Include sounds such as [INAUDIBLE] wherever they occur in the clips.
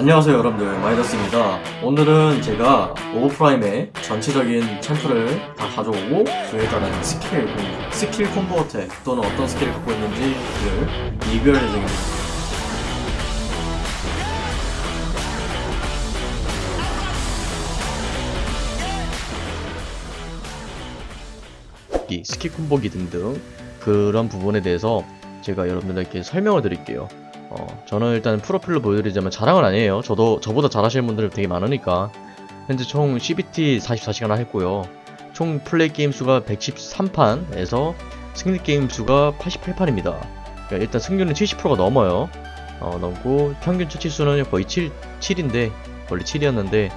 안녕하세요 여러분들. 마이더스입니다. 오늘은 제가 Overprime의 전체적인 챔프를 다 가져오고 그에 따른 스킬 스킬 콤보 attack 또는 어떤 스킬을 갖고 있는지를 리뷰할 예정입니다. 이 스킬 콤보기 등등 그런 부분에 대해서 제가 여러분들께 설명을 드릴게요. 어, 저는 일단 프로필로 보여드리자면 자랑은 아니에요. 저도 저보다 잘하시는 분들 되게 많으니까 현재 총 CBT 44시간 했고요. 총 플레이 게임 수가 113판에서 승리 게임 수가 88판입니다. 그러니까 일단 승률은 70%가 넘어요. 어, 넘고 평균 처치 수는 거의 7, 7인데 원래 7이었는데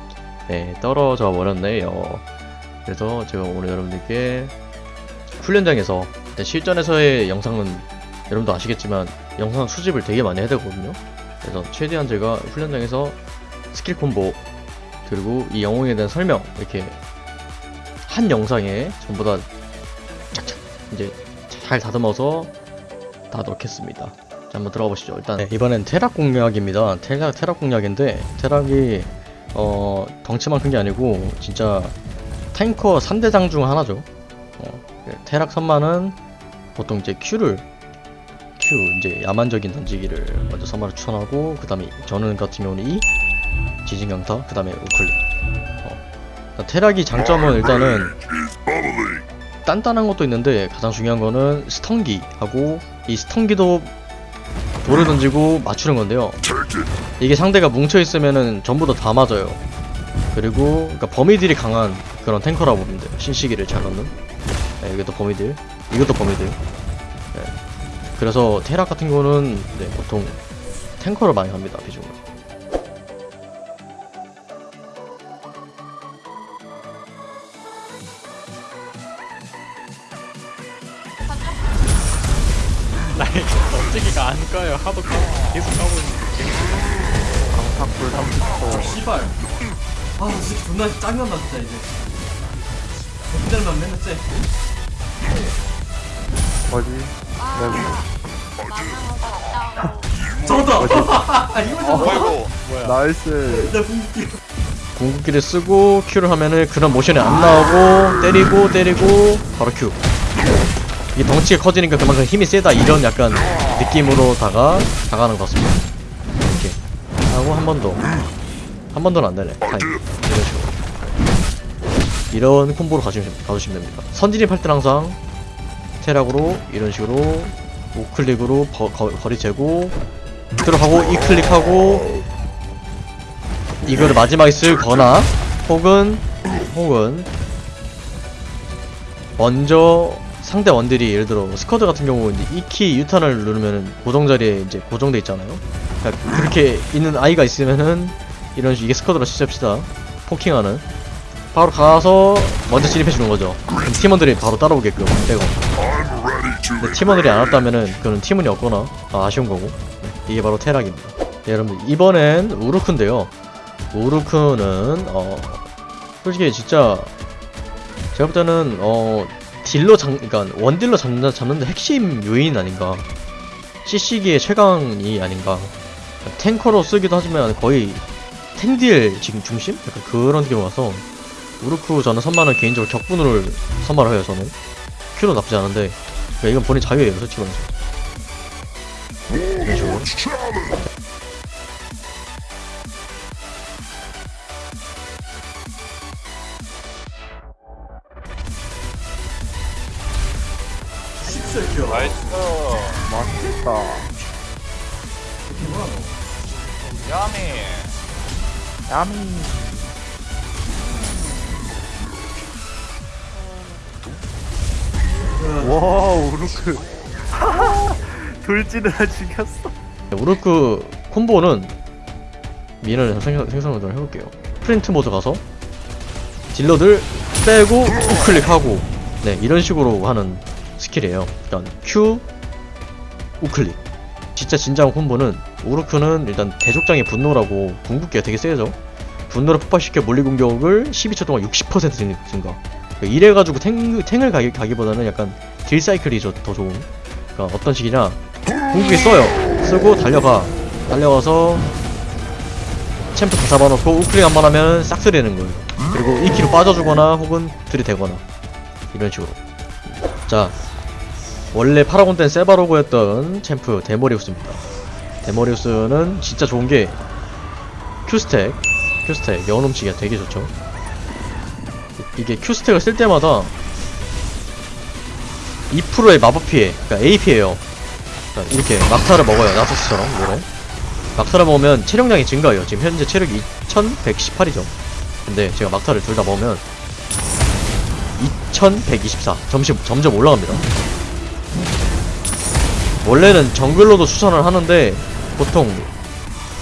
네, 떨어져 버렸네요. 그래서 제가 오늘 여러분들께 훈련장에서 실전에서의 영상은 여러분도 아시겠지만 영상 수집을 되게 많이 해야 되거든요. 그래서 최대한 제가 훈련장에서 스킬 콤보 그리고 이 영웅에 대한 설명 이렇게 한 영상에 전부 다 착착 이제 잘 다듬어서 다 넣겠습니다. 자 한번 들어가 보시죠. 일단 네, 이번엔 테락 공략입니다. 테락, 테락 공략인데 테락이 어 덩치만 큰 게 아니고 진짜 탱커 3대장 중 하나죠. 어, 테락 선만은 보통 이제 Q를 Q 이제 야만적인 던지기를 먼저 선만을 추천하고 그 다음에 저는 같은 경우는 E 지진강타 그 다음에 우클릭. 어. 테락이 장점은 일단은 단단한 것도 있는데 가장 중요한 거는 스턴기 하고 이 스턴기도 돌을 던지고 맞추는 건데요. 이게 상대가 뭉쳐 있으면은 전부 다 다 맞아요. 그리고 그러니까 범위들이 강한 그런 탱커라고 보면 돼요. 신시기를 잘 넣는. 네, 이것도 범위들 이것도 범위들 네. 그래서 테락 같은 경우는 네, 보통 탱커를 많이 합니다 비중으로 나 이거 던지기가 안 까요. 하도 까, 계속 까고 있는데. 어, 씨발. 아 진짜 존나 짜증난다 진짜 이제. 맨날만 맨날 째 잡았다 이거. [LAUGHS] 잡았다 어, 뭐야? 나이스. 나 궁극기. 궁극기를 쓰고 Q를 하면은 그런 모션이 안 나오고 때리고 때리고 바로 Q. 이게 덩치가 커지니까 그만큼 힘이 세다 이런 약간 느낌으로다가 다가는 것 같습니다. 이렇게 하고 한 번 더. 한 번 더는 안 되네. 타임. 이런 식으로. 이런 콤보로 가시면, 가주시면 됩니다. 선진입 할 때는 항상 테락으로 이런 식으로 우클릭으로 거, 거, 거리 재고 들어가고 이 클릭하고 이거를 마지막에 쓰거나 혹은 혹은 먼저 상대 원들이 예를 들어 스쿼드 같은 경우 이제 이키 유탄을 누르면은 고정 자리에 이제 고정돼 있잖아요. 그러니까 그렇게 있는 아이가 있으면은 이런 식 이게 스쿼드로 시작합시다. 포킹하는 바로 가서 먼저 진입해 주는 거죠. 팀원들이 바로 따라오게끔 되고. 팀원들이 안 왔다면은 그는 팀원이 없거나 아, 아쉬운 거고. 네, 이게 바로 테락입니다. 네, 여러분 이번엔 우루크인데요. 우루크는 어 솔직히 진짜 제가 볼 때는 어 딜러 장 그러니까 원딜러 잡는 잡는데 핵심 요인 아닌가 CC기의 최강이 아닌가 탱커로 쓰기도 하지만 거의 탱딜 지금 중심 약간 그런 느낌 와서 우루크 저는 선만은 개인적으로 격분을 선발을 해요 저는 큐도 나쁘지 않은데 그러니까 이건 본인 자유예요 솔직히 말해서 이런 식으로 나이스. 맛있다. 뭐야 너 야미. 야미. 와, 우루크. [LAUGHS] 돌진을 죽였어. 우르크 콤보는 미인을 생성, 생성을 좀 해볼게요. 프린트 모드 가서 딜러들 빼고 우클릭하고 네 이런 식으로 하는 스킬이에요. 일단 Q 우클릭. 진짜 진정 콤보는 우르크는 일단 대족장의 분노라고 궁극기가 되게 세죠. 분노를 폭발시켜 물리 공격을 12초 동안 60% 증- 증가. 그러니까 이래가지고 탱, 탱을 가기, 가기보다는 약간 딜 cycle이 저- 더 좋은? 그러니까 어떤 식이냐? 궁극기 써요. 쓰고 달려가. 달려가서 챔프 다 잡아놓고 우클릭 한 번 하면 싹쓸이하는 거예요. 그리고 E키로 빠져주거나 혹은 들이대거나. 이런 식으로. 자 원래 파라곤 땐 세바로그였던 챔프 데모리우스입니다. 데모리우스는 진짜 좋은 게 큐스택 큐스택 영혼훔치기가 되게 좋죠. 이- 이게 큐스택을 쓸 때마다 2%의 마법 피해 그러니까 AP에요. 그러니까 이렇게 막타를 먹어요 나서스처럼 뭐래 막타를 먹으면 체력량이 증가해요. 지금 현재 체력이 2118이죠. 근데 제가 막타를 둘 다 먹으면 2124 점점, 점점 올라갑니다. 원래는 정글로도 추천을 하는데 보통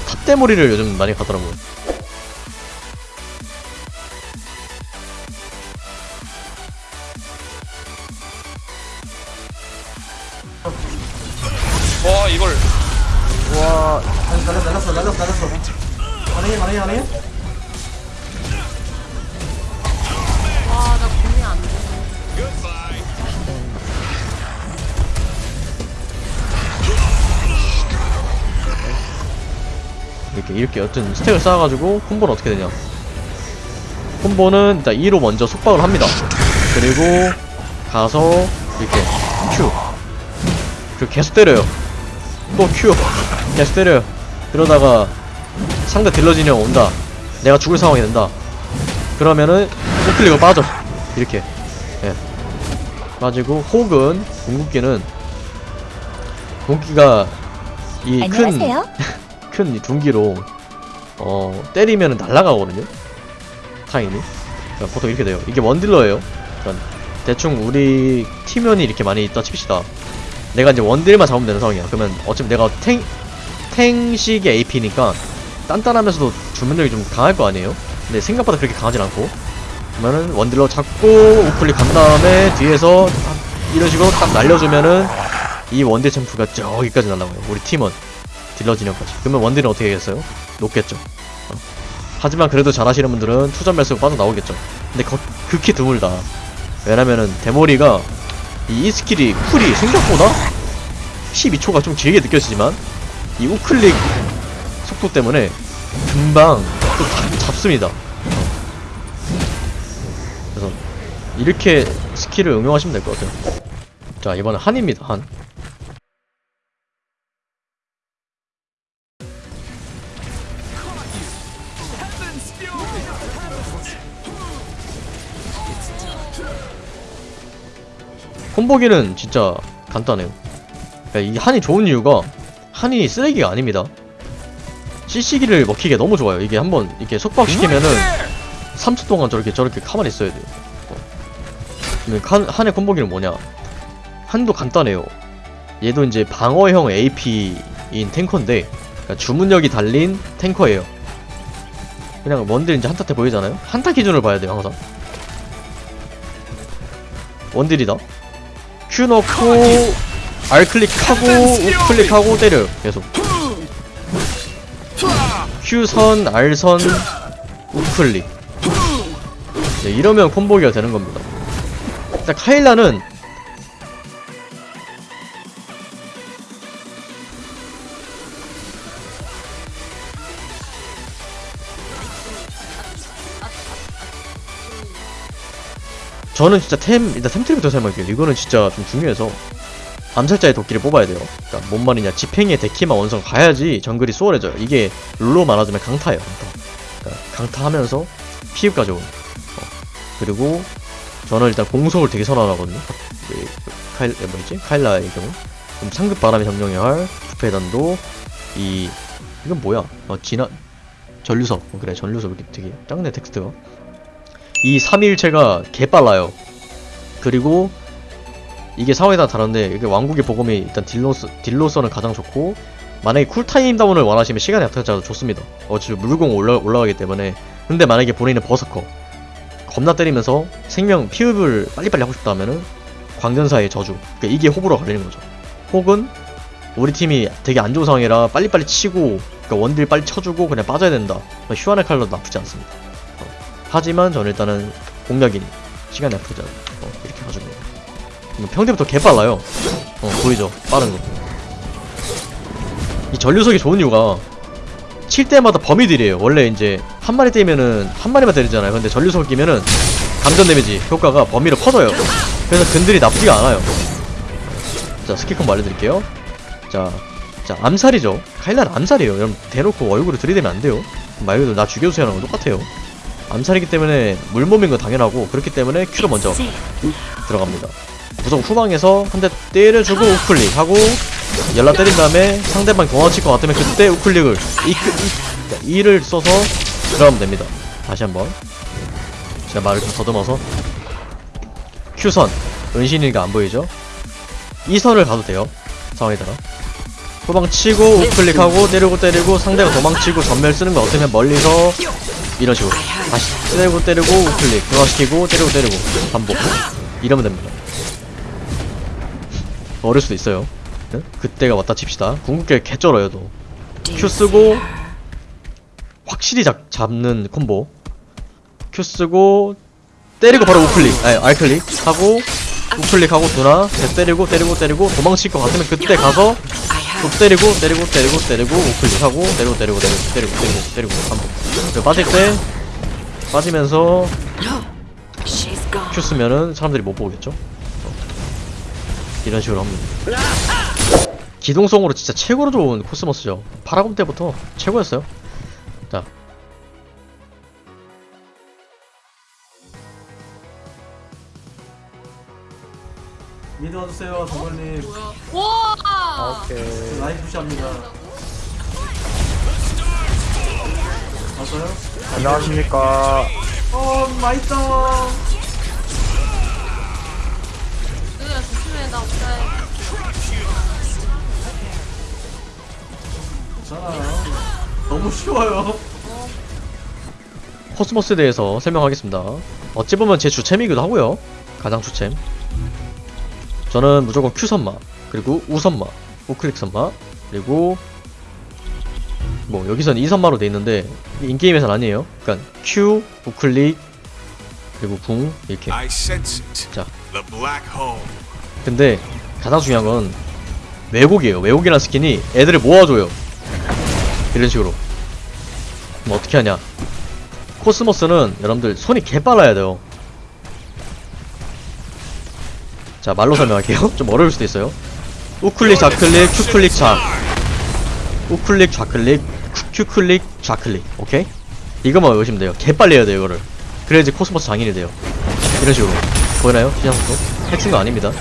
탑대머리를 요즘 많이 가더라고요 이렇게 이렇게 여튼 스택을 쌓아가지고 콤보는 어떻게 되냐. 콤보는 일단 2로 먼저 속박을 합니다. 그리고 가서 이렇게 Q. 그리고 계속 때려요. 또 Q. 계속 때려요. 그러다가 상대 딜러 진영 온다. 내가 죽을 상황이 된다. 그러면은 우클릭을 빠져. 이렇게. 예. 빠지고 혹은 궁극기는 궁극기가 이큰. [LAUGHS] 큰 둔기로 어 때리면 날아가거든요? 타임이 그러니까 보통 이렇게 돼요. 이게 원딜러예요. 그러니까 대충 우리 팀원이 이렇게 많이 있다 칩시다. 내가 이제 원딜만 잡으면 되는 상황이야. 그러면 어차피 내가 탱 탱식의 AP니까 단단하면서도 주문력이 좀 강할 거 아니에요? 근데 생각보다 그렇게 강하진 않고. 그러면은 원딜러 잡고 우클릭 간 다음에 뒤에서 딱 이런 식으로 딱 날려주면은 이 원딜 챔프가 저기까지 날아가요. 우리 팀원 딜러 진영까지 그러면 원딜은 어떻게 하겠어요? 녹겠죠 어. 하지만 그래도 잘하시는 분들은 또 점멸 쓰고 빠져나오겠죠 근데 거, 극히 드물다 왜냐면은 대머리가 이 스킬이 쿨이 생각보다 12초가 좀 길게 느껴지지만 이 우클릭 속도 때문에 금방 또 잡, 잡습니다 어. 그래서 이렇게 스킬을 응용하시면 될 것 같아요 자 이번엔 한입니다 한 콤보기는 진짜 간단해요. 그러니까 이 한이 좋은 이유가 한이 쓰레기가 아닙니다. CC기를 먹히기가 너무 좋아요. 이게 한번 이렇게 속박시키면은 3초 동안 저렇게 저렇게 가만히 있어야 돼요. 어. 한, 한의 콤보기는 뭐냐? 한도 간단해요. 얘도 이제 방어형 AP인 탱커인데 그러니까 주문력이 달린 탱커예요. 그냥 원딜 이제 한타 때 보이잖아요? 한타 기준을 봐야 돼요 항상. 원딜이다. Q 넣고 R 클릭하고 U 클릭하고 때려요 계속. Q 선 R 선 U 클릭. 네, 이러면 콤보기가 되는 겁니다. 일단 카일라는 저는 진짜 템 일단 템트리부터 설명할게요. 이거는 진짜 좀 중요해서 암살자의 도끼를 뽑아야 돼요. 그러니까 뭔 말이냐 지팽이의 데키만 원성 가야지 정글이 수월해져요. 이게 룰로 말하자면 강타예요 강타. 그러니까 강타하면서 피흡 가져온 어. 그리고 저는 일단 공속을 되게 선호하거든요. 그 카일 에, 뭐였지? 카일라의 경우. 그럼 상급 바람의 정령의 활 부패단도 이 이건 뭐야? 어 진화 전류석. 어, 그래 전류석 이렇게 되게 짱네 텍스트가 이 3일체가 개빨라요. 그리고 이게 상황에 따라 다른데 이게 왕국의 보검이 일단 딜로서, 딜로서는 가장 좋고 만약에 쿨타임 down을 원하시면 시간의 약탈자도 좋습니다. 어차피 물공 올라, 올라가기 때문에 근데 만약에 본인은 berserker 겁나 때리면서 생명 피흡을 빨리빨리 하고 싶다 하면은 광전사의 저주 그러니까 이게 호불호 갈리는 거죠. 혹은 우리 팀이 되게 안 좋은 상황이라 빨리빨리 치고 그러니까 원딜 빨리 쳐주고 그냥 빠져야 된다. 휴안의 칼로도 나쁘지 않습니다. 하지만 저는 일단은 공략이니 시간이 않아 어, 이렇게 가지고 뭐 평대부터 개빨라요 어 보이죠 빠른 거이 전류석이 좋은 이유가 칠 때마다 범위들이에요. 원래 이제 한 마리 때리면은 한 마리만 때리잖아요. 근데 전류속을 끼면은 감전 데미지 효과가 범위로 커져요. 그래서 근들이 나쁘지가 않아요. 자 스킬 콤보 알려드릴게요. 자, 자 암살이죠. 카일라는 암살이에요. 여러분 대놓고 얼굴을 들이대면 안 돼요. 말 그대로 나 죽여주세요 하는 거 똑같아요. 암살이기 때문에 물몸인 건 당연하고 그렇기 때문에 큐로 먼저 들어갑니다. 우선 후방에서 한 대 때려주고 우클릭 하고 연락 때린 다음에 상대방 경화칠 것 같으면 그때 우클릭을 이, 이, 이를 써서 들어가면 됩니다. 다시 한번 제가 말을 좀 더듬어서 Q선 은신이가 안 보이죠? 이 선을 가도 돼요. 상황에 따라 후방 치고 우클릭하고 때리고 때리고 상대가 도망치고 전멸 쓰는 거 어쩌면 멀리서 이런 식으로 다시 때리고 때리고 우클릭 중화시키고 때리고 때리고 반복 이러면 됩니다. 어릴 수도 있어요. 네? 그때가 왔다 칩시다. 궁극기 개쩔어요 또. Q 쓰고 확실히 잡, 잡는 콤보. Q 쓰고 때리고 바로 우클릭, 아니 알클릭 하고 우클릭하고 대 때리고 때리고 때리고 도망칠 것 같으면 그때 가서 또 때리고 때리고 때리고 때리고 우클릭 하고 때리고 때리고 때리고 때리고 때리고 때리고 반복. 그리고 빠질 때 빠지면서 Q 쓰면은 사람들이 못 보겠죠. 어. 이런 식으로 합니다. 기동성으로 진짜 최고로 좋은 코스모스죠. 파라곤 때부터 최고였어요. 자, 미드 와주세요 정글님 뭐야? 와! 오케이. 라인 푸시합니다 왔어요? 안녕하십니까. 어 맛있다 누구야 조심해 나 없다. 괜찮아요 너무 쉬워요 코스모스에 대해서 설명하겠습니다. 어찌 보면 제 주챔이기도 하고요. 가장 주챔. 저는 무조건 Q 선마, 그리고 U 선마, 우클릭 선마, 그리고 뭐 여기선 2 선마로 돼 있는데 인게임에선 아니에요. 그러니까 Q, 우클릭, 그리고 궁 이렇게. 자. 근데 가장 중요한 건 왜곡이에요. 왜곡이라는 스킨이 애들을 모아줘요. 이런 식으로. 그럼 어떻게 하냐? 코스모스는 여러분들 손이 개 빨라야 돼요. 자 말로 설명할게요. [LAUGHS] 좀 어려울 수도 있어요. 우클릭 좌클릭 Q클릭 좌. 우클릭 좌클릭 Q- Q클릭 좌클릭. 오케이? 이것만 외우시면 돼요. 개 빨리 해야 돼요 이거를. 그래야지 코스모스 장인이 돼요. 이런 식으로. 보이나요? 시전 속도? 핵 친 거 아닙니다.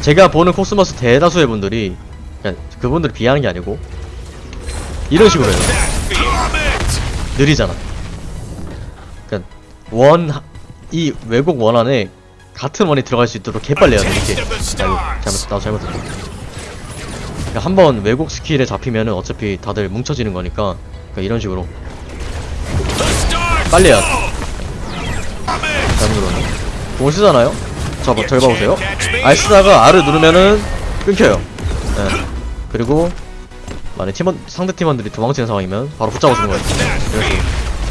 제가 보는 코스모스 대다수의 분들이 그냥 그분들을 비하하는 게 아니고 이런 식으로 해요. 느리잖아. 그러니까 원이 왜곡 원 안에 같은 원이 들어갈 수 있도록 개빨리 해야 돼 이렇게. 아이고 잘못 나도 잘못했어. 그러니까 한번 왜곡 스킬에 잡히면은 어차피 다들 뭉쳐지는 거니까 그러니까 이런 식으로 빨리 해야 돼. 잘못 눌렀네. 공을 쓰잖아요. 저, 봐- 절 봐보세요. R 쓰다가 R을 누르면은 끊겨요. 예. 그리고 만약 팀원 상대 팀원들이 도망치는 상황이면 바로 붙잡아주는 거예요. 이런 식으로.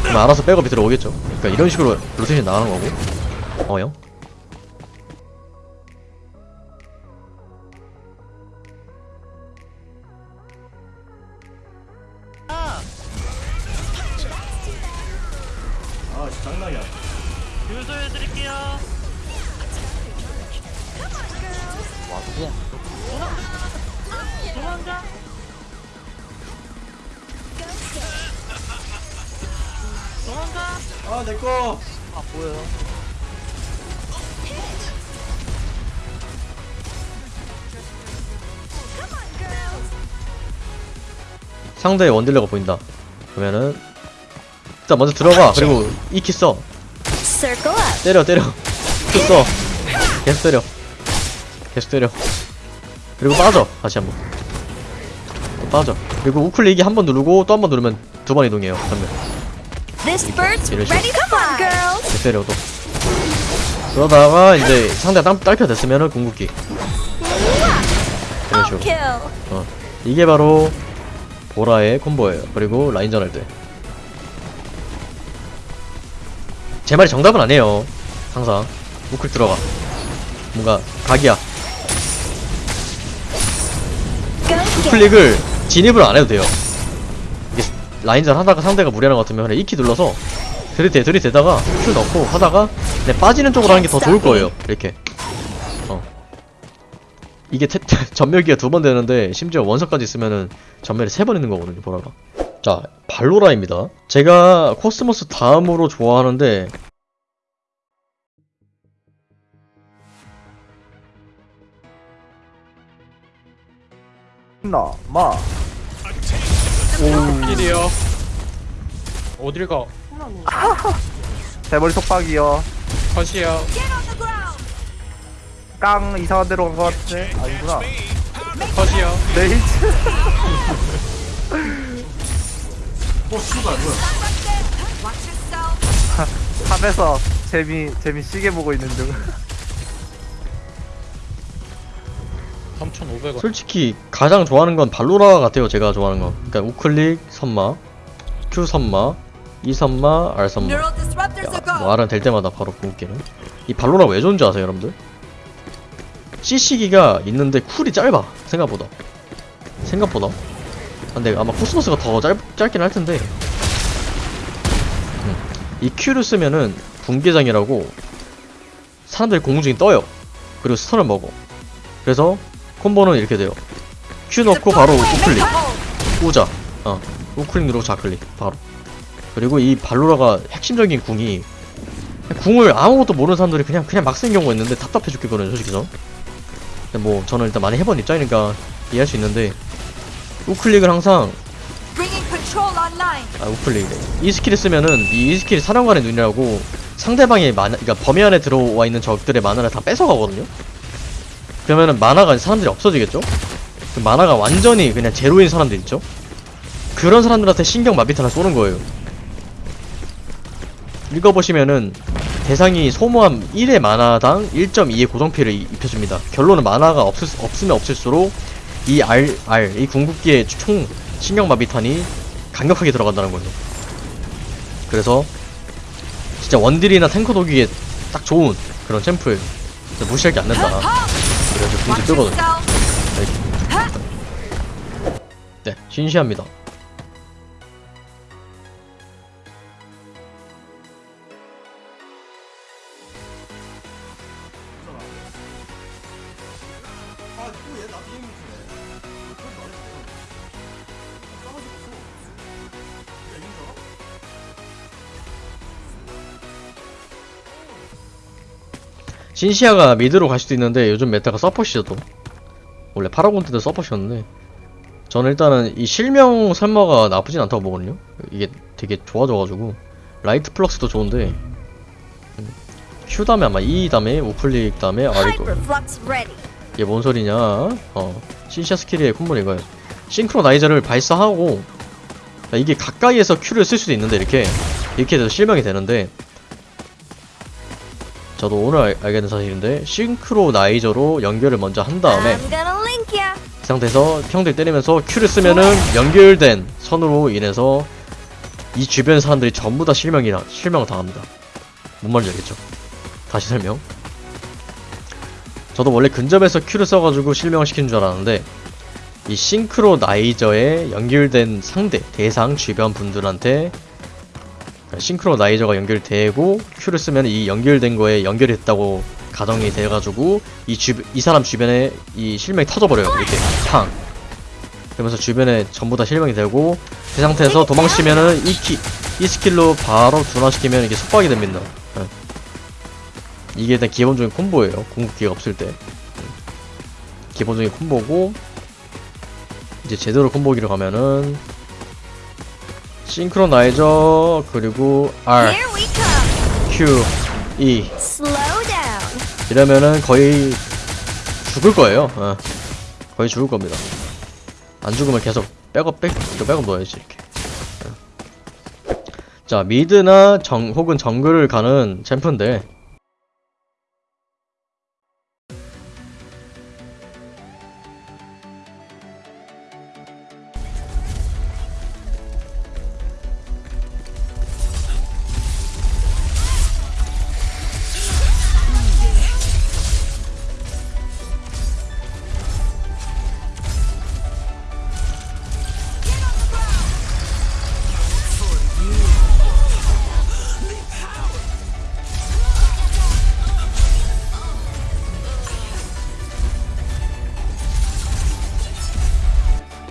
그럼 알아서 백업이 들어오겠죠. 그러니까 이런 식으로 로테이션 나가는 거고. 어요? 상대의 원딜러가 보인다. 그러면은 일단 먼저 들어가. 그리고 이키 써. Circle up. 때려 때려. 또 써. 계속 때려. 계속 때려. 그리고 빠져. 다시 한번. 또 빠져. 그리고 우클릭이 한 번 누르고 또 한 번 누르면 두 번 이동해요. 전면. 이런 girls. 계속 때려 또. 그러다가 이제 상대가 딸, 딸펴 됐으면은 궁극기. 이런 식으로. 어. 이게 바로 보라의 콤보예요. 그리고 라인전 할 때. 제 말이 정답은 아니에요. 항상 우클 들어가. 뭔가 각이야. 우클릭을 진입을 안 해도 돼요. 이게 라인전 하다가 상대가 무리하는 것 같으면 그냥 이키 눌러서 들이대 들이대다가 큐 넣고 하다가 빠지는 쪽으로 하는 게 더 좋을 거예요 이렇게 어 이게 태, [LAUGHS] 전멸기가 두 번 되는데 심지어 원석까지 있으면은 전멸이 세 번 있는 거거든요 보라가 자 발로라입니다 제가 코스모스 다음으로 좋아하는데 나, 마. 필이요. 어딜 가? [LAUGHS] 대머리 속박이요. 컷이요. 깡 이상한 데로 간 것 같아. 아니구나. 컷이요. 네이츠. 어 씨발 뭐야 탑에서 재미 재미 시계 보고 있는 중. 3,500원. 솔직히 가장 좋아하는 건 발로라 같아요 제가 좋아하는 건 그러니까 우클릭 선마 Q 선마 E 선마 R 선마 야, 뭐 R은 될 때마다 바로 궁극기는 이 발로라 왜 좋은지 아세요 여러분들? CC기가 있는데 쿨이 짧아 생각보다. 생각보다. 근데 아마 코스모스가 더 짧, 짧긴 할 텐데. 음. 이 Q를 쓰면은 붕괴장이라고 사람들이 공중 중에 떠요. 그리고 스턴을 먹어. 그래서 콤보는 이렇게 돼요. Q 넣고 바로 우클릭. 우자. 어 우클릭 누르고 좌클릭. 바로. 그리고 이 발로라가 핵심적인 궁이 궁을 아무것도 모르는 사람들이 그냥 그냥 막 쓰는 경우가 있는데 답답해 죽겠거든요 솔직히 전 근데 뭐 저는 일단 많이 해본 입장이니까 이해할 수 있는데 우클릭을 항상 아 우클릭 이 스킬을 쓰면은 이 스킬이 사령관의 눈이라고 상대방의 마나 그러니까 범위 안에 들어와 있는 적들의 마나를 다 뺏어가거든요 그러면은 만화가 사람들이 없어지겠죠? 그 만화가 완전히 그냥 제로인 사람들 있죠? 그런 사람들한테 신경 마비탄을 쏘는 거예요. 읽어보시면은 대상이 소모함 1의 만화당 1.2의 고정피를 이- 입혀줍니다. 결론은 만화가 없을, 수- 없으면 없을수록 이 R, R, 이 궁극기의 총 신경 마비탄이 강력하게 들어간다는 거예요. 그래서 진짜 원딜이나 탱커 도기에 딱 좋은 그런. 진짜 무시할 게안 된다. 그래서 궁지 뜨거든요. 네, 신시합니다. 신시아가 미드로 갈 수도 있는데 요즘 meta가 서폿이죠 또. 원래 파라곤 때도 서폿이었는데. 저는 일단은 이 실명 설마가 나쁘진 않다고 보거든요. 이게 되게 좋아져가지고. light flux도 좋은데. 음, Q 다음에 아마 E 다음에 우클릭 다음에 ready. 이게 뭔 소리냐? 어 신시아 스킬의 콤보는 이거예요 synchronizer를 발사하고 야, 이게 가까이에서 Q를 쓸 수도 있는데 이렇게. 이렇게 돼서 실명이 되는데 저도 오늘 알, 알게 된 사실인데 싱크로나이저로 연결을 먼저 한 다음에. 그 상태에서 형들 때리면서 Q를 쓰면은 연결된 선으로 인해서 이 주변 사람들이 전부 다 실명이라 실명을 당합니다. 뭔 말인지 알겠죠? 다시 설명. 저도 원래 근접에서 Q를 써가지고 실명을 시키는 줄 알았는데 이 싱크로나이저에 연결된 상대 대상 주변 분들한테 synchronizer가 연결되고 Q를 쓰면 이 연결된 거에 연결이 됐다고 가정이 돼가지고 이 주, 이 사람 주변에 이 실명이 터져버려요 이렇게 팡 그러면서 주변에 전부 다 실명이 되고 그 상태에서 도망치면은 이, 키, 이 스킬로 바로 둔화시키면 이게 속박이 됩니다 예. 이게 일단 기본적인 콤보예요 궁극기가 없을 때 음. 기본적인 콤보고 이제 제대로 콤보기로 가면은 싱크로나이저 그리고 R. Q, E. 이러면은 거의 죽을 거예요. 어. 거의 죽을 겁니다. 안 죽으면 계속 백업 백 백업 넣어야지 이렇게. 어. 자 미드나 정 혹은 정글을 가는 챔프인데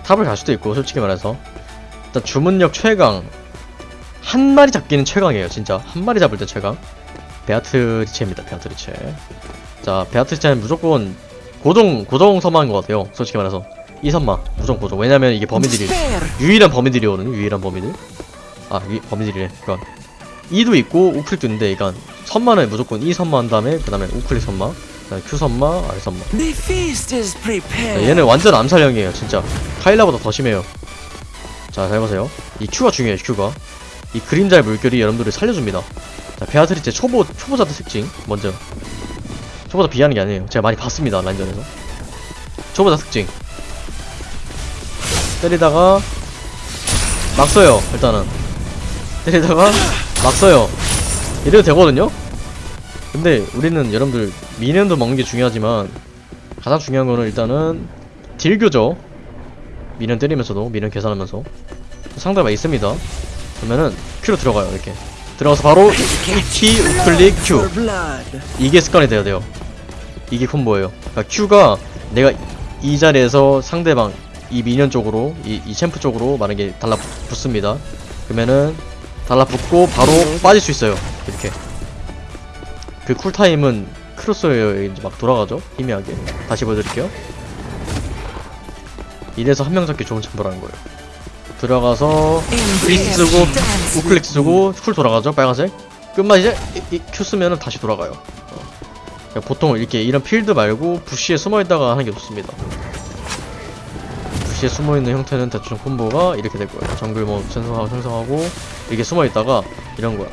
탑을 갈 수도 있고 솔직히 말해서. 일단 주문력 최강. 한 마리 잡기는 최강이에요 진짜. 한 마리 잡을 때 최강. 베아트리체입니다 베아트리체. 자 베아트리체는 무조건 고정 고정 서마인 것 같아요 솔직히 말해서. 이 선마 무조건 고정 왜냐면 이게 범위들이 유일한 범위들이거든요 유일한 범위들 아 유, 범위들이래 그러니까 이도 있고 우클릭도 있는데 그러니까 선마는 무조건 이 선마 한 다음에 그 다음에 우클릭 선마 그 다음에 큐 선마. R 선마 얘는 완전 암살형이에요 진짜. 카일라보다 더 심해요. 자 잘 보세요. 이 Q가 중요해요 Q가. 이 그림자의 물결이 여러분들을 살려줍니다. 자 베아트리체 초보 초보자들 특징 먼저. 초보자 비하는 게 아니에요. 제가 많이 봤습니다 라인전에서. 초보자 특징. 때리다가 막 써요 일단은. 때리다가 막 써요. 이래도 되거든요 근데 우리는 여러분들 미니언도 먹는 게 중요하지만 가장 중요한 거는 일단은 딜교죠 미니언 때리면서도 미니언 계산하면서. 상대가 있습니다. 그러면은 Q로 들어가요 이렇게. 들어가서 바로 Q 우클릭 Q. 이게 습관이 돼야 돼요. 이게 콤보예요. 그러니까 Q가 내가 이 자리에서 상대방 이 미니언 쪽으로 이, 이 챔프 쪽으로 만약에 달라붙습니다. 그러면은 달라붙고 바로 빠질 수 있어요 이렇게 그 쿨타임은 crosshair 이제 막 돌아가죠? 희미하게. 다시 보여드릴게요. 이래서 한 명 잡기 좋은 챔프라는 거예요. 들어가서 프리스 쓰고 우클릭 쓰고 쿨 돌아가죠? 빨간색? 끝만 이제 이, 이 Q 쓰면은 다시 돌아가요. 어. 보통 이렇게 이런 필드 말고 bush에 숨어있다가 하는 게 좋습니다. 부시에 숨어있는 형태는 대충 콤보가 이렇게 될 거예요. 정글 뭐 생성하고 생성하고 이렇게 숨어있다가 이런 거야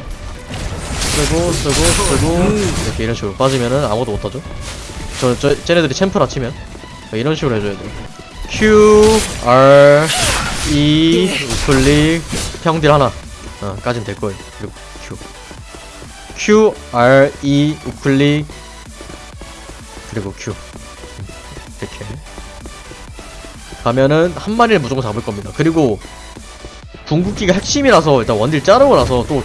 쓰고 쓰고 쓰고. 이렇게 이런 식으로 빠지면은 아무것도 못하죠. 저, 저 쟤네들이 챔프라 치면. 그러니까 이런 식으로 해줘야 돼요 Q R E 우클릭 평딜 하나. 어, 까지면 될 거예요. 그리고 Q. Q R E 우클릭 그리고 Q. 이렇게. 가면은 한 마리를 무조건 잡을 겁니다. 그리고 궁극기가 핵심이라서 일단 원딜 자르고 나서 또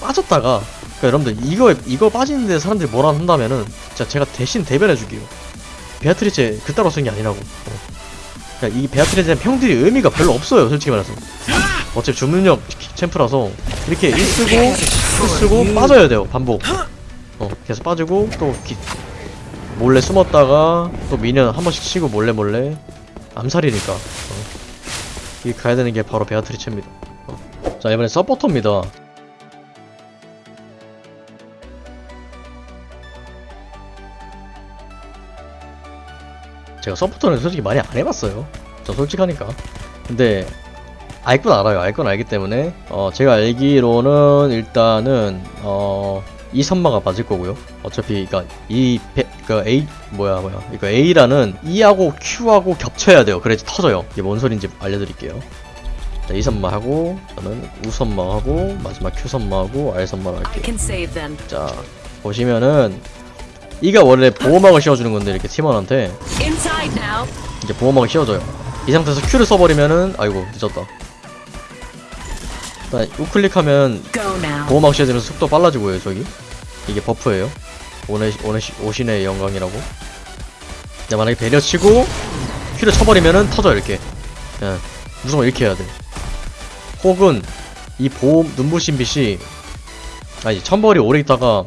빠졌다가 그러니까 여러분들 이거 이거 빠지는데 사람들이 뭐라 한다면은 진짜 제가 대신 대변해줄게요. 베아트리체 그따로 쓴 게 아니라고. 어. 그러니까 이 베아트리체는 평들이 의미가 별로 없어요 솔직히 말해서. 어차피 주문력 챔프라서 이렇게 1 쓰고 1 쓰고 빠져야 돼요 반복. 어 계속 빠지고 또 기, 몰래 숨었다가 또 미니언 한 번씩 치고 몰래 몰래 암살이니까. 어. 이 가야 되는 게 바로 베아트리체입니다. 어. 자 이번엔 서포터입니다 제가 서포터는 솔직히 많이 안 해봤어요. 저 솔직하니까. 근데 알 건 알아요. 알 건 알기 때문에 어 제가 알기로는 일단은 어 이 선마가 맞을 거고요. 어차피 그러니까 이 베, 그 A 뭐야 뭐야 이거 A라는 E하고 Q하고 겹쳐야 돼요. 그래야지 터져요. 이게 뭔 소린지 알려드릴게요. 자, 이 선마하고 저는 U 선마하고 마지막 Q 선마하고 R 선마를 할게요. 자 보시면은 이가 원래 보호막을 씌워주는 건데 이렇게 팀원한테. 이제 보호막을 씌워줘요. 이 상태에서 Q를 써버리면은 아이고 늦었다. 일단 우클릭하면. 보호막 씌워지면서 속도 빨라지고요 저기. 이게 버프예요. 오네, 오네, 오신의 영광이라고. 근데 만약에 배려 치고 Q를 쳐버리면은 터져 이렇게. 예, 무조건 이렇게 해야 돼. 혹은 이 보호 눈부신 빛이 아니 천벌이 오래 있다가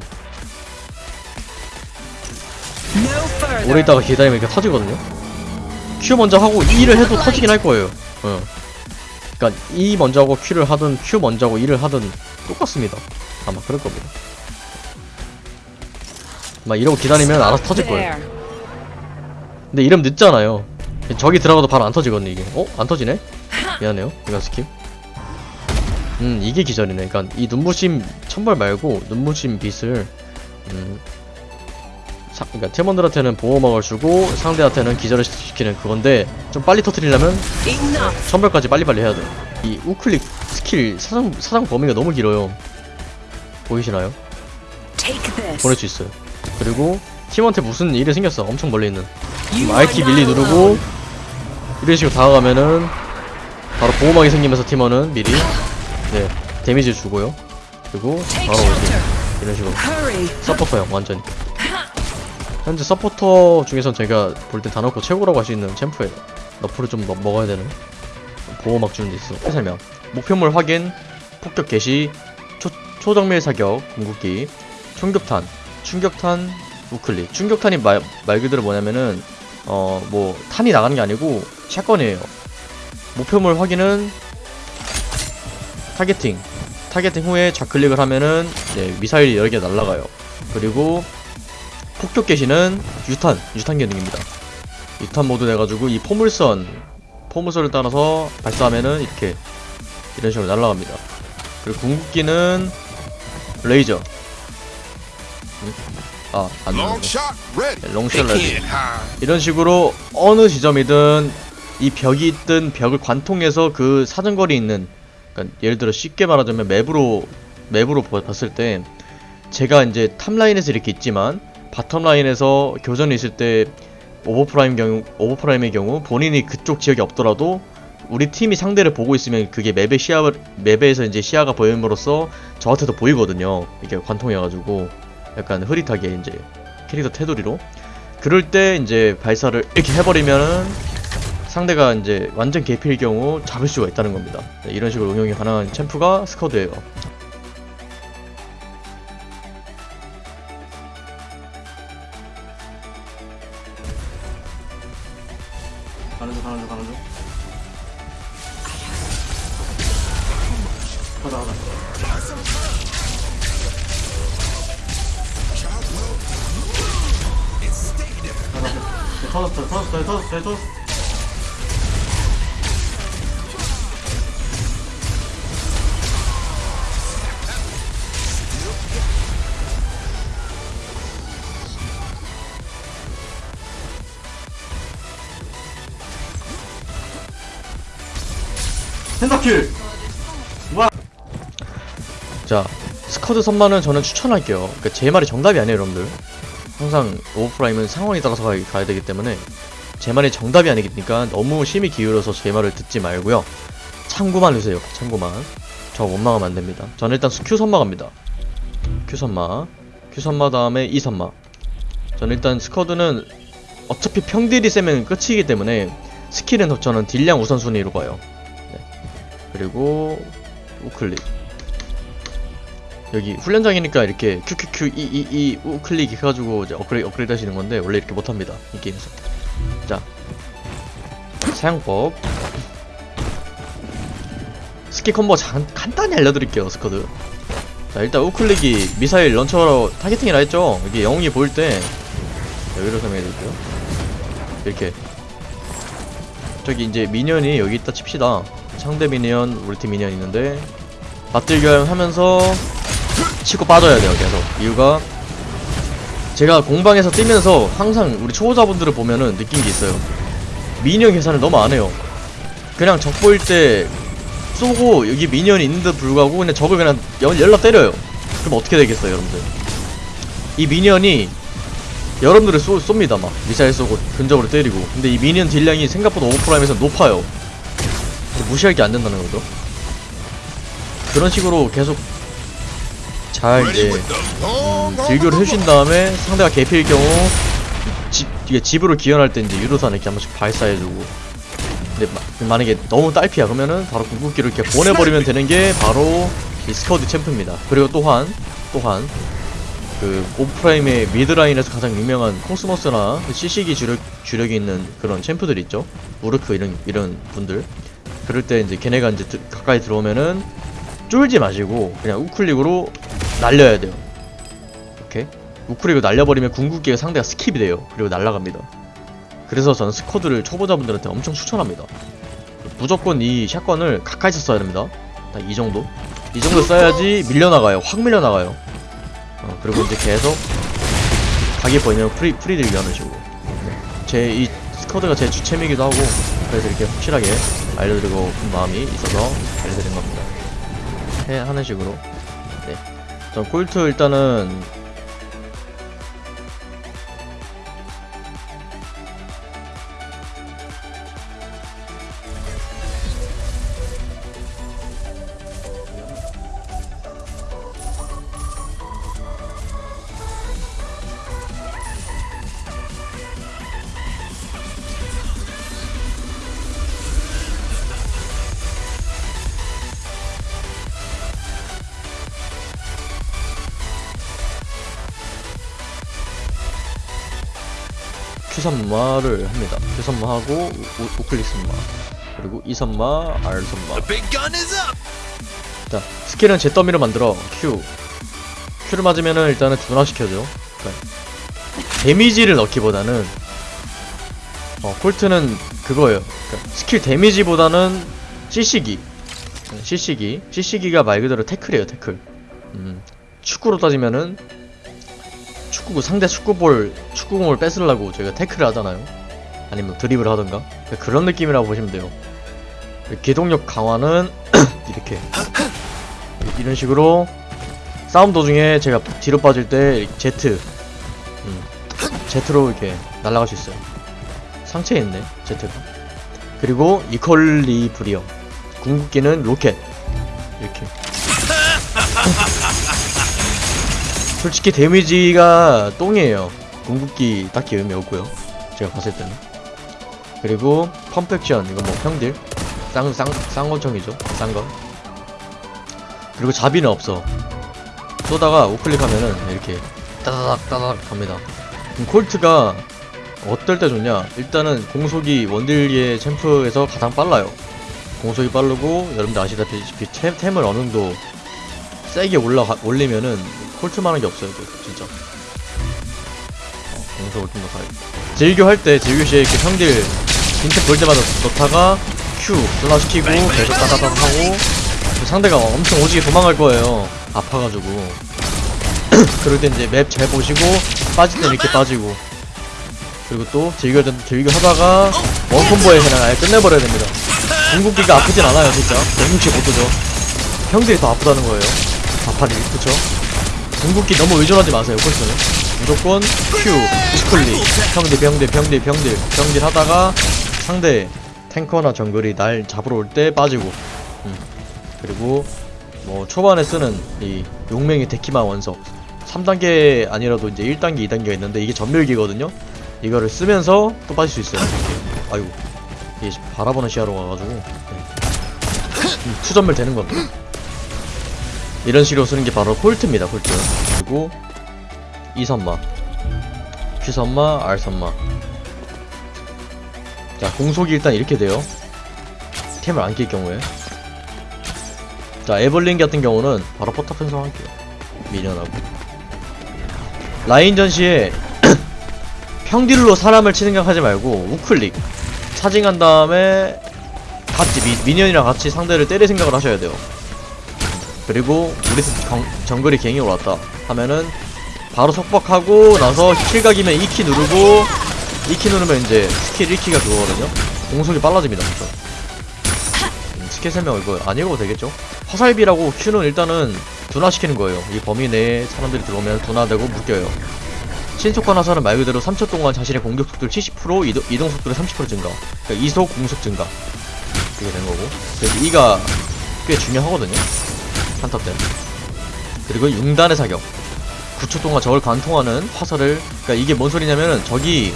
오래 있다가 기다리면 이렇게 터지거든요. Q 먼저 하고 E를 해도 터지긴 할 거예요. 어. 그러니까 E 먼저 하고 Q를 하든 Q 먼저 하고 E를 하든 똑같습니다. 아마 그럴 겁니다. 막 이러고 기다리면 알아서 터질 거예요. 근데 이러면 늦잖아요. 저기 들어가도 바로 안 터지거든요 이게. 어? 안 터지네? [LAUGHS] 미안해요. 이건 skip. 음 이게 기절이네. 그러니까 이 눈부심 천벌 말고 눈부심 빛을 음 사, 그러니까 팀원들한테는 보호막을 주고 상대한테는 기절을 시키는 그건데 좀 빨리 터트리려면. 천벌까지 빨리빨리 해야 돼요. 이 우클릭 스킬 사상 사상 범위가 너무 길어요. 보이시나요? 보낼 수 있어요. 그리고 팀한테 무슨 일이 생겼어. 엄청 멀리 있는. Are 밀리 누르고. 이런 식으로 다가가면은 바로 보호막이 생기면서 팀원은 미리 네 데미지 주고요. 그리고 바로 shelter. 이런 식으로. 서포터형 완전히. 현재 서포터 중에선 제가 볼 때다 넣고 최고라고 할 수 있는 챔프예요. nerf를 좀 먹- 먹어야 되는 보호막 주는 데 있어. 설명. 목표물 확인 폭격 개시 초, 초정밀 사격 궁극기 충격탄 충격탄 우클릭. 충격탄이 말, 말 그대로 뭐냐면은 어 뭐 탄이 나가는 게 아니고 shotgun이에요. 목표물 확인은 targeting. targeting 후에 좌클릭을 하면은 네, 미사일이 여러 개 날아가요. 그리고 폭격 개시는 유탄 유탄 기능입니다 유탄 모드 돼가지고 이 포물선 포물선을 따라서 발사하면은 이렇게 이런 식으로 날아갑니다 그리고 궁극기는 레이저 음? 아안 Long 나오네. 롱샷 high. 이런 식으로 어느 지점이든 이 벽이 있든 벽을 관통해서 그 사정거리 있는 그러니까 예를 들어 쉽게 말하자면 맵으로 맵으로 보- 봤을 때 제가 이제 top line에서 이렇게 있지만 bottom line에서 교전이 있을 때 오버프라임 경우 오버프라임의 경우 본인이 그쪽 지역에 없더라도 우리 팀이 상대를 보고 있으면 그게 맵의 시야 맵에서 이제 시야가 보임으로써 저한테도 보이거든요. 이게 관통해가지고 약간 흐릿하게 이제 캐릭터 테두리로 그럴 때 이제 발사를 이렇게 해버리면은 상대가 이제 완전 개피일 경우 잡을 수가 있다는 겁니다. 네, 이런 식으로 응용이 가능한 챔프가 스커드예요. penta kill 자, 스커드 선마는 저는 추천할게요. 그러니까 제 말이 정답이 아니에요, 여러분들. 항상 오버프라임은 상황에 따라서 가, 가야 되기 때문에 제 말이 정답이 아니니까 너무 심히 기울여서 제 말을 듣지 말고요. 참고만 해주세요. 참고만. 저 원망하면 안 됩니다. 저는 일단 Q 선마 갑니다. Q 선마. Q 선마 다음에 E 선마. 저는 일단 스커드는 어차피 평딜이 세면 끝이기 때문에 스킬은 저는 딜량 우선순위로 봐요. 네. 그리고 우클릭. 여기 훈련장이니까 이렇게 QQQ EEE 우클릭 해가지고 이제 업그레이드, 업그레이드 하시는 건데 원래 이렇게 못합니다 이 게임에서. 자 사용법. 스킬 콤보 장, 간단히 알려드릴게요 스커드. 자 일단 우클릭이 미사일 launcher로 targeting이라 했죠? 여기 영웅이 보일 때. 여기로 설명해드릴게요. 이렇게. 저기 이제 minion이 여기 있다 칩시다 상대 minion 우리 팀 minion 있는데. 맞딜교 하면서 치고 빠져야 돼요 계속. 이유가 제가 공방에서 뛰면서 항상 우리 초보자분들을 보면은 느낀 게 있어요. minion 계산을 너무 안 해요. 그냥 적 보일 때 쏘고 여기 minion이 있는데도 불구하고 그냥 적을 그냥 연, 연락 때려요. 그럼 어떻게 되겠어요 여러분들? 이 minion이 여러분들을 쏘, 쏩니다 막. 미사일 쏘고 근접으로 때리고. 근데 이 minion 딜량이 생각보다 오버프라임에서 높아요 무시할 게 안 된다는 거죠? 그런 식으로 계속 잘 이제 음, 딜교를 해주신 다음에 상대가 개피일 경우 집, 이게 집으로 귀환할 때 이제 유도탄 이렇게 한 번씩 발사해주고. 근데 마, 만약에 너무 딸피야 그러면은 바로 궁극기를 이렇게 보내버리면 되는 게 바로 이 스커드 챔프입니다. 그리고 또한 또한 그 오버프라임의 mid line에서 가장 유명한 코스모스나 그 CC기 주력, 주력이 있는 그런 챔프들 있죠? 우르크 이런 이런 분들 그럴 때 이제 걔네가 이제 드- 가까이 들어오면은 쫄지 마시고 그냥 우클릭으로 날려야 돼요. 오케이 우클릭을 날려버리면 궁극기가 상대가 skip이 돼요. 그리고 날아갑니다. 그래서 저는 스커드를 초보자분들한테 엄청 추천합니다. 무조건 이 shotgun을 가까이서 써야 됩니다. 딱 이 정도. 이 정도 써야지 밀려나가요. 확 밀려나가요. 어, 그리고 이제 계속 각이 보이면 free, free딜 하는 식으로. 제 이 스커드가 제 주챔이기도 하고 그래서 이렇게 확실하게 알려드리고 싶은 마음이 있어서 알려드린 겁니다 해, 하는 식으로 네. 전 콜트 일단은 선마를 합니다. Q선마 하고 우- 우클릭 선마 그리고 R선마 big gun is up. 자, 스킬은 제 더미로 만들어. Q. Q를 맞으면은 일단은 둔화시켜줘. 그러니까 데미지를 넣기보다는 어, 콜트는 그거예요. 그러니까 스킬 데미지보다는 CC기. CC기. CC기가 말 그대로 태클이에요, 태클. 음, 축구로 따지면은 축구 상대 축구볼 축구공을 뺏으려고 저희가 태클을 하잖아요. 아니면 드립을 하던가? 그러니까 그런 느낌이라고 보시면 돼요. 기동력 강화는 [CLEARS THROAT] 이렇게. 이런 식으로 싸움 도중에 제가 뒤로 빠질 때 제트 음, 제트로 이렇게 날아갈 수 있어요. 상체에 있네 제트가. 그리고 이퀄리 브리어 궁극기는 로켓. 이렇게 솔직히 데미지가 똥이에요. 궁극기 딱히 의미 없고요. 제가 봤을 때는. 그리고 펌펙션 이거 뭐 평딜 쌍, 쌍, 쌍권총이죠. 쌍거. 그리고 자비는 없어. 쏘다가 우클릭하면은 이렇게 따다닥 따다닥 갑니다. 그럼 콜트가 어떨 때 좋냐? 일단은 공속이 원딜리의 챔프에서 가장 빨라요. 공속이 빠르고 여러분들 아시다시피 템, 템을 어느 정도 세게 올라가, 올리면은 콜트만한 게 없어요 저, 진짜 어, 공속을 좀더 가야겠다 질교 할 때 질교 시에 이렇게 형들 빈틈 볼 때마다 넣다가 Q 둔화시키고 계속 따다닥 하고 그 상대가 엄청 오지게 도망갈 거예요. 아파가지고. [CLEARS THROAT] 그럴 때 이제 맵 잘 보시고 빠질 때 이렇게 빠지고. 그리고 또 즐겨 즐겨 하다가 원콤보에 그냥 아예 끝내버려야 됩니다. 궁극기가 아프진 않아요, 진짜. 165도죠. 형들이 더 아프다는 거예요. 아파리, 그쵸? 궁극기 너무 의존하지 마세요, 콜스는. 무조건 Q, 우클릭, 평딜, 평딜, 평딜, 평딜, 평딜 하다가 상대 탱커나 정글이 날 잡으러 올 때 빠지고. 음. 그리고 뭐 초반에 쓰는 이 용맹의 데키마 원석 3단계 아니라도 이제 1단계 2단계가 있는데 이게 전멸기거든요 이거를 쓰면서 또 빠질 수 있어요. 아이고 이게 바라보는 시야로 가가지고 네. 음, 투전멸 되는 겁니다 이런 식으로 쓰는 게 바로 콜트입니다 콜트. 그리고 이선마. Q선마 R선마. 자 공속이 일단 이렇게 돼요. 템을 안 낄 경우에. 자 에벌린 같은 경우는 바로 포탑 편성할게요. 미련하고. 라인 전 시에 [CLEARS THROAT] 평딜로 사람을 치는 생각하지 말고 우클릭. 차징한 다음에 같이 미, minion이랑 같이 상대를 때릴 생각을 하셔야 돼요 그리고 우리 팀 정, 정글이 gank이 올랐다 하면은 바로 속박하고 나서 킬각이면 E키 누르고 E키 누르면 이제 스킬 E키가 그거거든요 공속이 빨라집니다 음, 스킬 설명 이거 안 읽어도 되겠죠? 화살비라고 Q는 일단은 둔화시키는 거예요. 이 범위 내에 사람들이 들어오면 둔화되고 묶여요. 신속한 화살은 말 그대로 3초 동안 자신의 공격 속도를 70% 이동, 이동 속도를 30% 증가. 그러니까 이속 공속 증가. 그게 된 거고. 그래서 이가 꽤 중요하거든요. 한탑 때. 그리고 융단의 사격. 9초 동안 적을 관통하는 화살을 그러니까 이게 뭔 소리냐면은 적이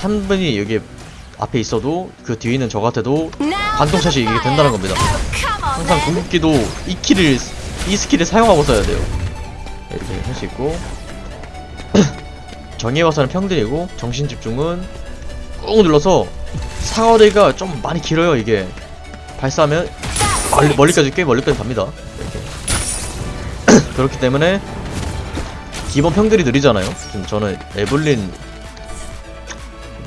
한 분이 여기 앞에 있어도 그 뒤에 있는 적한테도 관통샷이 이게 된다는 겁니다. 항상 궁극기도 E키를 이 스킬을 사용하고 써야 돼요. 이렇게 할 수 있고 [CLEARS THROAT] 정의의 화살은 평딜이고 정신 집중은 꾹 눌러서 사거리가 좀 많이 길어요 이게 발사하면 멀리, 멀리까지 꽤 멀리까지 갑니다. 그렇기 때문에 기본 평들이 느리잖아요. 지금 저는 에블린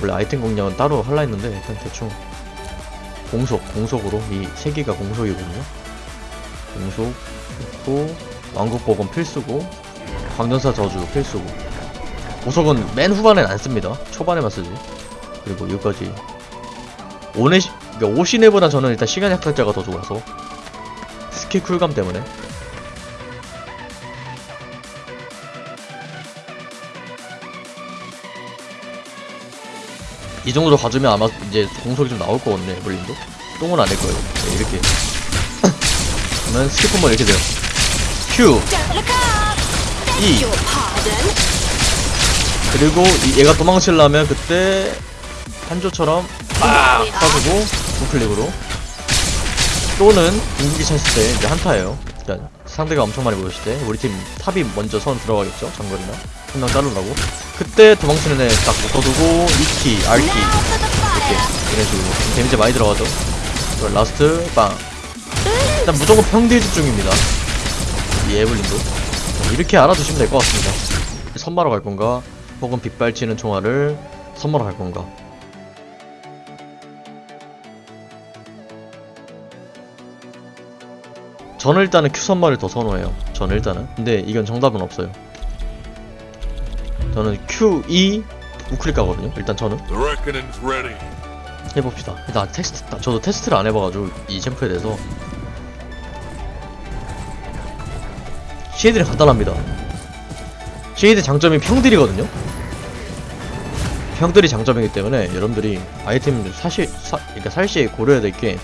원래 아이템 공략은 따로 할라 했는데 일단 대충 공속, 공속으로 이 세 개가 공속이거든요. 공속 있고 왕국복은 필수고 광전사 저주 필수고 보석은 맨 후반엔 안 씁니다. 초반에만 쓰지. 그리고 여기까지 오네 그러니까 오시네보다 저는 일단 시간 약탈자가 더 좋아서 스킬 쿨감 때문에 이 정도 가주면 아마 이제 공속이 좀 나올 거거든요 에블린도. 똥은 안낼 거예요. 네, 이렇게. [LAUGHS] 그러면 스킬 한번 이렇게 돼요. Q. E. 그리고 이- 얘가 도망치려면 그때 한조처럼 빡 쏴주고 우클릭으로. 또는 궁극기 찼을 때 이제 한타예요 일단 상대가 엄청 많이 모였을 때 우리 팀 탑이 먼저 선 들어가겠죠? 장거리나? 한 명 자르려고? 그때 도망치는 애 딱 묶어두고 E키, R키 이렇게 이런 식으로 데미지 많이 들어가죠? 그리고 last 빵. 일단 무조건 평딜 집중입니다. 이 에블린도. 이렇게 알아두시면 될 것 같습니다. 선마로 갈 건가? 혹은 빗발치는 총알을 선마로 갈 건가 저는 일단은 Q 선마를 더 선호해요. 저는 일단은. 근데 이건 정답은 없어요. 저는 Q2 우클릭가거든요. 일단 저는. 해봅시다. 일단 테스트, 저도 테스트를 안 해봐가지고 이 챔프에 대해서 쉐이드는 간단합니다. 쉐이드 장점이 평딜이거든요. 평딜이 장점이기 때문에 여러분들이 아이템 사실 사, 그러니까 살시에 고려해야 될 게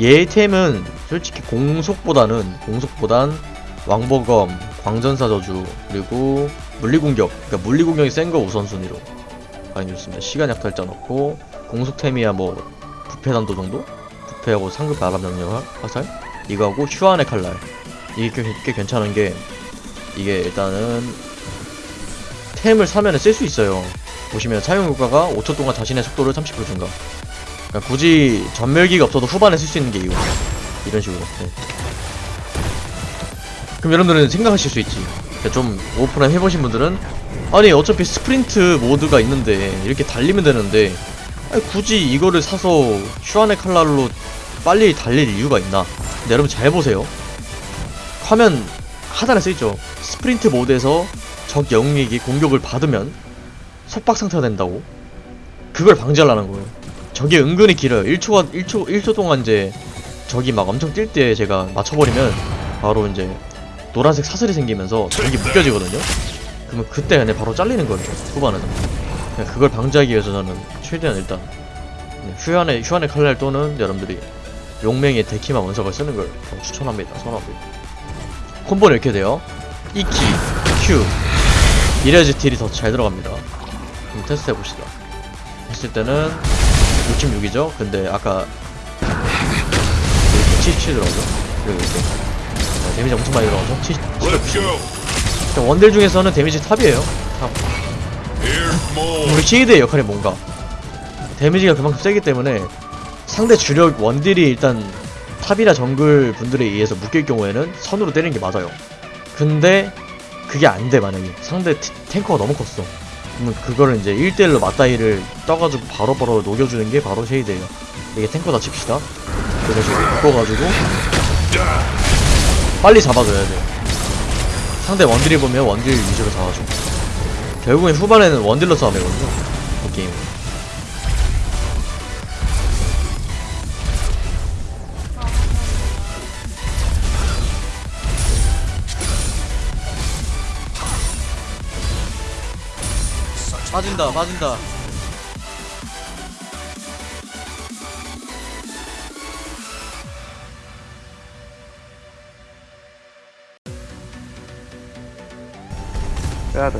얘 템은 솔직히 공속보다는 공속보단 왕버검, 광전사 저주 그리고 물리공격 그러니까 물리공격이 센 거 우선순위로 가는 게 좋습니다. 시간 약탈자 넣고 공속템이야 뭐 부패단도 정도? 부패하고 상급 바람 명령 화살 이거하고 휴안의 칼날 이게 꽤, 꽤 괜찮은 게 이게 일단은 템을 사면은 쓸수 있어요. 보시면 사용 효과가 5초 동안 자신의 속도를 30% 증가. 그러니까 굳이 전멸기가 없어도 후반에 쓸 수 있는 게 이거. 이런 식으로. 네. 그럼 여러분들은 생각하실 수 있지. 그러니까 좀 오프라인 해보신 분들은 아니 어차피 스프린트 모드가 있는데 이렇게 달리면 되는데 굳이 이거를 사서 슈안의 칼날로 빨리 달릴 이유가 있나? 근데 여러분 잘 보세요. 화면 하단에 써있죠. 스프린트 모드에서 적 영웅에게 공격을 받으면 속박 상태가 된다고. 그걸 방지하려는 거예요. 적이 은근히 길어요. 1초가 1초 1초 동안 이제 적이 막 엄청 뛸 때 제가 맞춰버리면 바로 이제 노란색 사슬이 생기면서 적이 묶여지거든요. 그러면 그때 그냥 바로 잘리는 거예요. 후반에는. 그냥 그걸 방지하기 위해서 저는 최대한 일단 네, 휴안의 휴안의 칼날 또는 여러분들이 용맹의 데키마 원석을 쓰는 걸좀 추천합니다. 선호합니다. 콤보는 이렇게 돼요. E 키, Q 이래야지 딜이 더 잘 들어갑니다. 한번 테스트 해봅시다. 했을 때는 66이죠? 근데 아까 77 들어가죠? 그리고 이렇게 네, 데미지 엄청 많이 들어가죠? 70, Let's go. 자, 원딜 중에서는 데미지 탑이에요. 탑. 우리 쉐이드의 역할이 뭔가? 데미지가 그만큼 세기 때문에 상대 주력 원딜이 일단 탑이나 정글 분들에 의해서 묶일 경우에는 선으로 때리는 게 맞아요. 근데 그게 안 돼 만약에 상대 티- 탱커가 너무 컸어. 그러면 그거를 이제 1대1로 맞다이를 떠가지고 바로바로 녹여주는 게 바로 쉐이드예요. 이게 탱커다 칩시다. 그래서 묶어가지고 빨리 잡아줘야 돼. 상대 원딜이 보면 원딜 위주로 잡아줘. 결국엔 후반에는 원딜러 싸움이거든요. 이 게임. 빠진다, 빠진다. 빼야 돼,